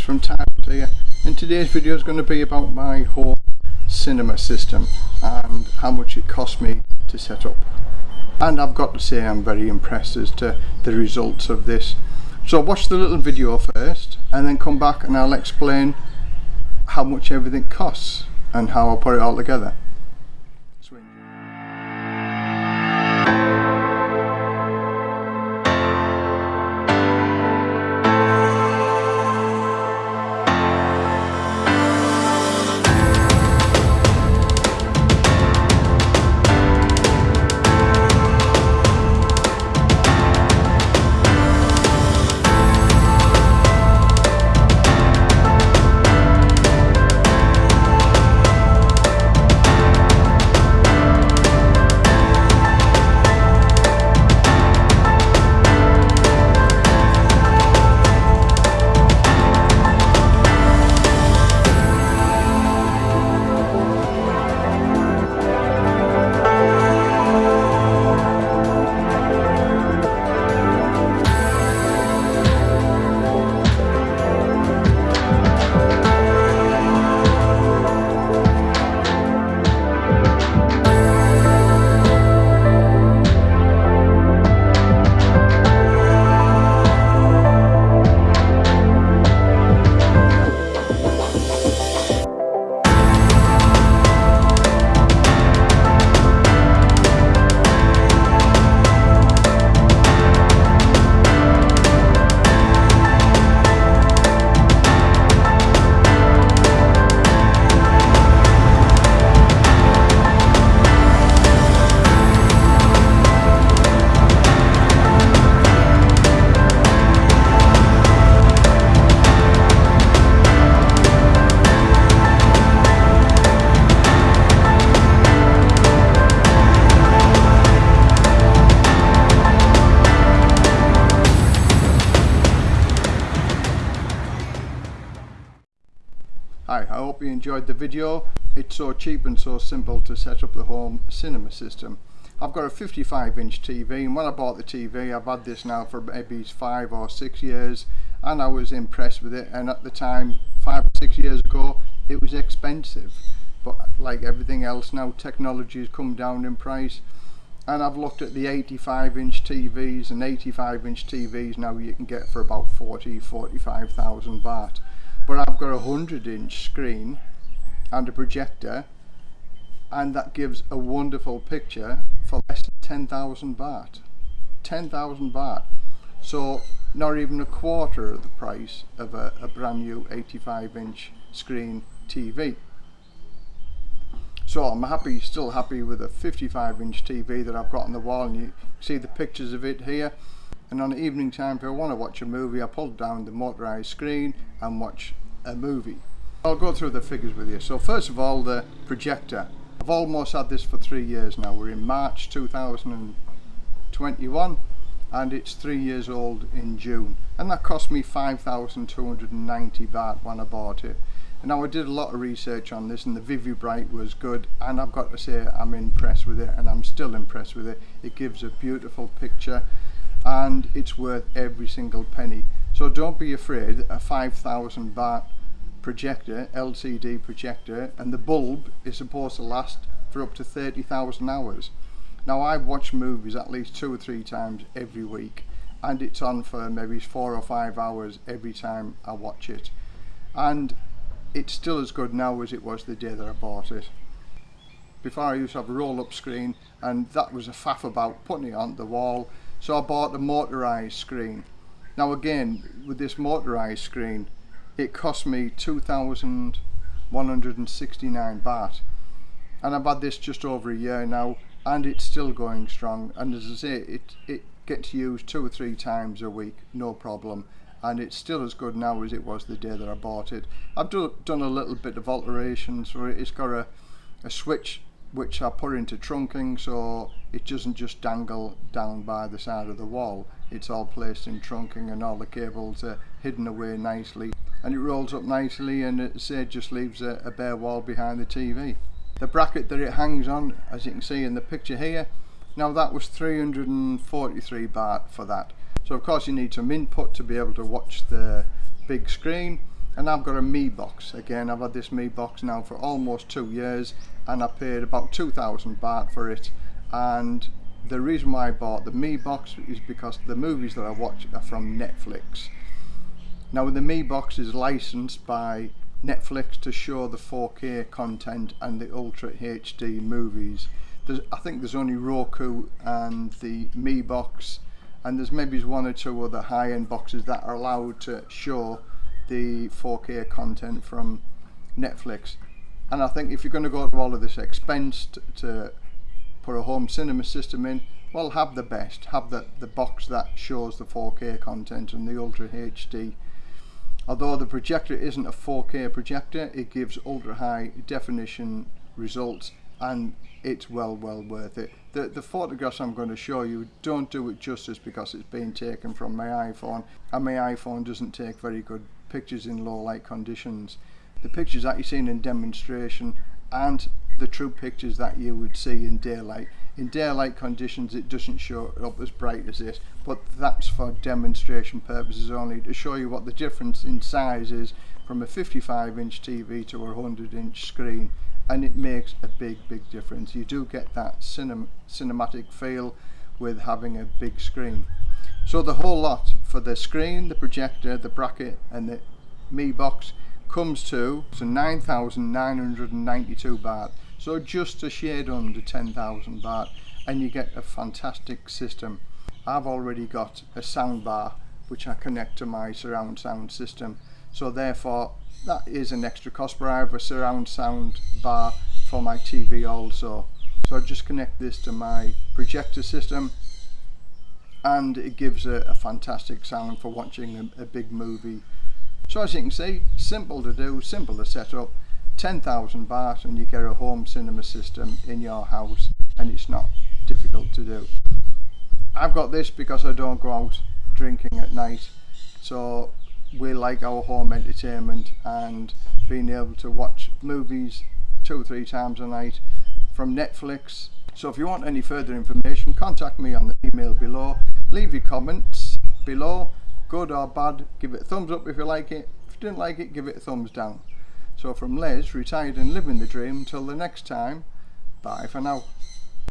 it's from Tiles here and today's video is going to be about my home cinema system and how much it cost me to set up. And I've got to say I'm very impressed as to the results of this. So watch the little video first and then come back and I'll explain how much everything costs and how I put it all together Hi, I hope you enjoyed the video. It's so cheap and so simple to set up the home cinema system. I've got a 55 inch TV and when I bought the TV I've had this now for maybe five or six years and I was impressed with it and at the time five or six years ago it was expensive but like everything else now technology has come down in price and I've looked at the 85 inch TVs and 85 inch TVs now you can get for about 40 45,000 baht but I've got a 100 inch screen and a projector and that gives a wonderful picture for less than 10,000 baht. 10,000 baht. So not even a quarter of the price of a, a brand new 85 inch screen TV so I'm happy still happy with a 55 inch TV that I've got on the wall and you see the pictures of it here and on the evening time if I want to watch a movie I pull down the motorized screen and watch a movie. I'll go through the figures with you. So first of all the projector. I've almost had this for three years now. We're in March 2021 and it's three years old in June and that cost me 5,290 baht when I bought it. And now I did a lot of research on this and the Vivibright was good and I've got to say I'm impressed with it and I'm still impressed with it. It gives a beautiful picture and it's worth every single penny. So don't be afraid, a 5,000 baht projector, LCD projector, and the bulb is supposed to last for up to 30,000 hours. Now I watch movies at least two or three times every week and it's on for maybe four or five hours every time I watch it. And it's still as good now as it was the day that I bought it. Before I used to have a roll up screen and that was a faff about putting it on the wall so I bought a motorized screen now again with this motorized screen it cost me 2,169 baht and I've had this just over a year now and it's still going strong and as I say it, it gets used two or three times a week no problem and it's still as good now as it was the day that I bought it. I've do, done a little bit of alterations for it. It's got a, a switch which I put into trunking so it doesn't just dangle down by the side of the wall. It's all placed in trunking and all the cables are hidden away nicely. And it rolls up nicely and it say just leaves a, a bare wall behind the TV the bracket that it hangs on as you can see in the picture here now that was 343 baht for that. So of course you need some input to be able to watch the big screen. And I've got a Mi box. Again I've had this Mi box now for almost two years and I paid about 2000 baht for it. And the reason why I bought the Mi box is because the movies that I watch are from Netflix. Now the Mi box is licensed by Netflix to show the 4K content and the Ultra HD movies. There's, I think there's only Roku and the Mi box and there's maybe one or two other high-end boxes that are allowed to show the 4K content from Netflix. And I think if you're going to go to all of this expense to, put a home cinema system in, well, have the best. Have the, the box that shows the 4K content and the Ultra HD. Although the projector isn't a 4K projector, it gives ultra high definition results and it's well well worth it. The, the photographs I'm going to show you don't do it justice because it's being taken from my iPhone and my iPhone doesn't take very good pictures in low light conditions. The pictures that you've seen in demonstration and the true pictures that you would see in daylight. In daylight conditions it doesn't show up as bright as this but that's for demonstration purposes only to show you what the difference in size is from a 55 inch TV to a 100 inch screen and it makes a big big difference you do get that cinem cinematic feel with having a big screen so the whole lot for the screen the projector the bracket and the Mi box comes to so 9,992 baht. So just a shade under 10,000 baht and you get a fantastic system. I've already got a sound bar which I connect to my surround sound system. So therefore that is an extra cost but I have a surround sound bar for my TV also. So I just connect this to my projector system and it gives a, a fantastic sound for watching a, a, big movie so as you can see simple to do simple to set up 10,000 baht and you get a home cinema system in your house and it's not difficult to do I've got this because I don't go out drinking at night so we like our home entertainment and being able to watch movies two or three times a night from Netflix. So if you want any further information, contact me on the email below. Leave your comments below, good or bad. Give it a thumbs up if you like it. If you didn't like it, give it a thumbs down. So from Les, retired and living the dream, until the next time, bye for now.